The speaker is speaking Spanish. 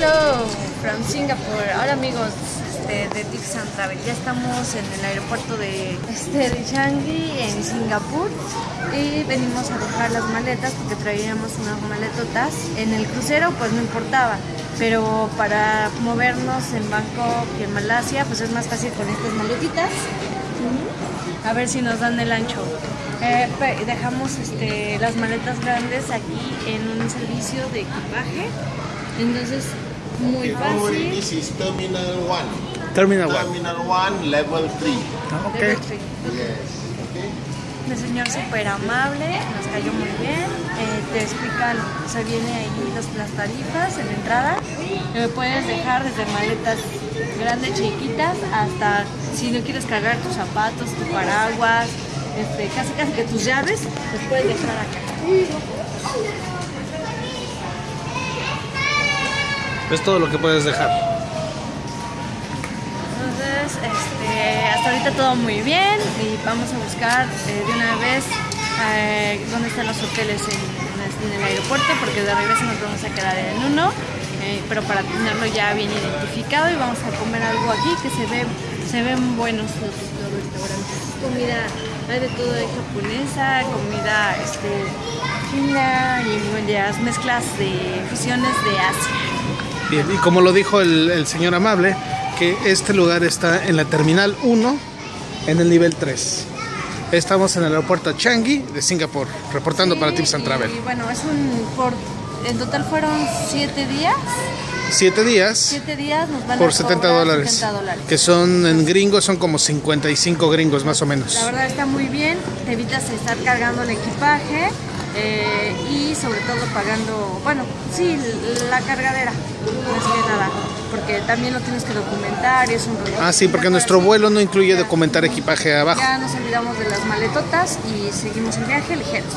Hello from Singapore. Ahora amigos este, de Tips and ya estamos en el aeropuerto de, este, de Changi en Singapur y venimos a dejar las maletas porque traíamos unas maletotas. En el crucero pues no importaba, pero para movernos en Bangkok y en Malasia pues es más fácil con estas maletitas. A ver si nos dan el ancho. Eh, dejamos este, las maletas grandes aquí en un servicio de equipaje. Entonces, muy worry, fácil. this is Terminal 1. Terminal 1. Terminal 1, Level 3. Ok. Level three. Yes. Okay. El señor súper amable, nos cayó muy bien. eh, te explican, o sea, viene ahí las, las tarifas en la entrada. Eh, puedes dejar desde maletas grandes, chiquitas, hasta si no quieres cargar tus zapatos, tu paraguas, este, casi casi que tus llaves, los puedes dejar acá. Es todo lo que puedes dejar. Entonces, este, hasta ahorita todo muy bien y vamos a buscar eh, de una vez eh, dónde están los hoteles en, el aeropuerto porque de regreso nos vamos a quedar en uno, eh, pero para tenerlo ya bien identificado y vamos a comer algo aquí que se ve se ven buenos los, restaurantes. Comida, hay de todo, hay japonesa, comida este, china y ya mezclas de fusiones de Asia. Bien, y como lo dijo el, el señor amable, que este lugar está en la Terminal 1, en el nivel 3. Estamos en el aeropuerto Changi de Singapur, reportando para Sí, Tips and y Travel. bueno, es un por en total fueron 7 días. Siete días 7 días nos van por a 70 cobrar dólares, 70 dólares. que son en gringos, son como 55 gringos más o menos. La verdad está muy bien, te evitas estar cargando el equipaje eh, y todo pagando, bueno, sí, la cargadera, más que nada, porque también lo tienes que documentar y es un rollo. Ah, sí, porque nuestro vuelo no incluye documentar equipaje abajo. Ya nos olvidamos de las maletotas y seguimos el viaje ligeros.